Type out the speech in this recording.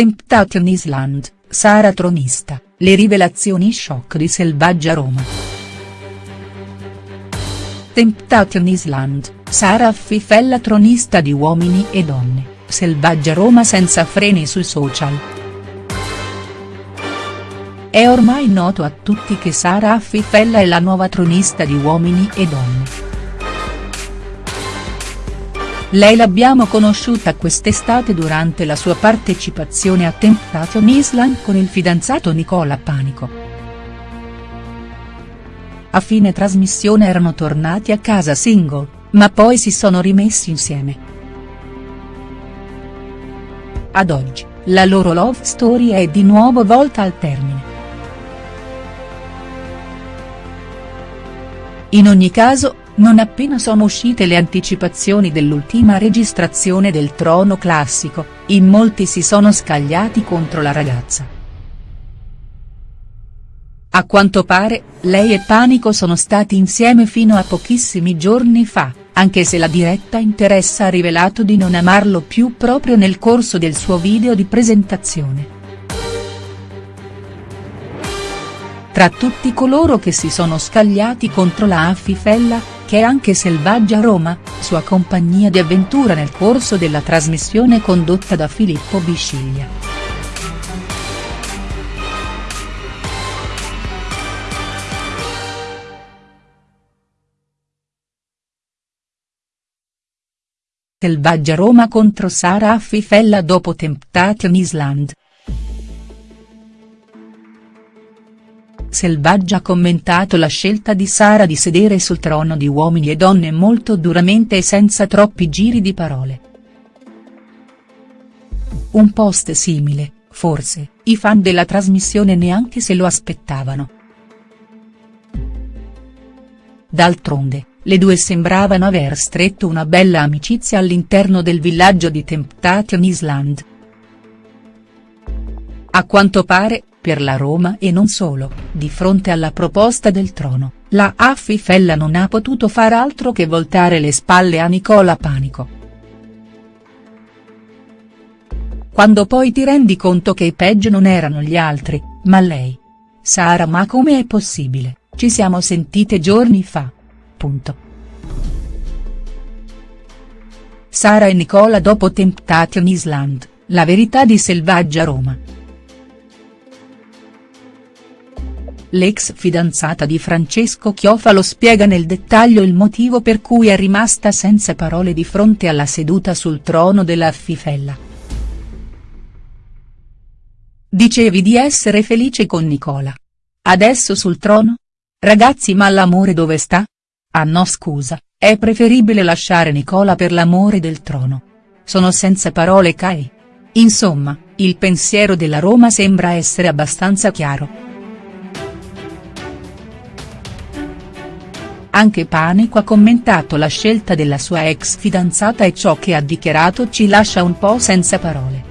Temptation Island, Sara tronista, le rivelazioni shock di Selvaggia Roma. Temptation Island, Sara affifella tronista di uomini e donne, Selvaggia Roma senza freni sui social. È ormai noto a tutti che Sara Affifella è la nuova tronista di Uomini e Donne. Lei l'abbiamo conosciuta quest'estate durante la sua partecipazione a Temptation Island con il fidanzato Nicola Panico. A fine trasmissione erano tornati a casa single, ma poi si sono rimessi insieme. Ad oggi, la loro love story è di nuovo volta al termine. In ogni caso, non appena sono uscite le anticipazioni dell'ultima registrazione del Trono Classico, in molti si sono scagliati contro la ragazza. A quanto pare, lei e Panico sono stati insieme fino a pochissimi giorni fa, anche se la diretta interessa ha rivelato di non amarlo più proprio nel corso del suo video di presentazione. Tra tutti coloro che si sono scagliati contro la Affifella, che è anche Selvaggia Roma, sua compagnia di avventura nel corso della trasmissione condotta da Filippo Bisciglia. Selvaggia Roma contro Sara Affifella dopo Temptation Island. Selvaggia ha commentato la scelta di Sara di sedere sul trono di uomini e donne molto duramente e senza troppi giri di parole. Un post simile, forse, i fan della trasmissione neanche se lo aspettavano. D'altronde, le due sembravano aver stretto una bella amicizia all'interno del villaggio di Temptation Island. A quanto pare, per la Roma e non solo, di fronte alla proposta del trono, la Affifella non ha potuto far altro che voltare le spalle a Nicola Panico. Quando poi ti rendi conto che i peggio non erano gli altri, ma lei. Sara ma come è possibile, ci siamo sentite giorni fa. Punto. Sara e Nicola dopo Temptation Island, la verità di Selvaggia Roma. L'ex fidanzata di Francesco Chiofalo spiega nel dettaglio il motivo per cui è rimasta senza parole di fronte alla seduta sul trono della Affifella. Dicevi di essere felice con Nicola. Adesso sul trono? Ragazzi ma l'amore dove sta? Ah no scusa, è preferibile lasciare Nicola per l'amore del trono. Sono senza parole Kai. Insomma, il pensiero della Roma sembra essere abbastanza chiaro. Anche Panico ha commentato la scelta della sua ex fidanzata e ciò che ha dichiarato ci lascia un po' senza parole.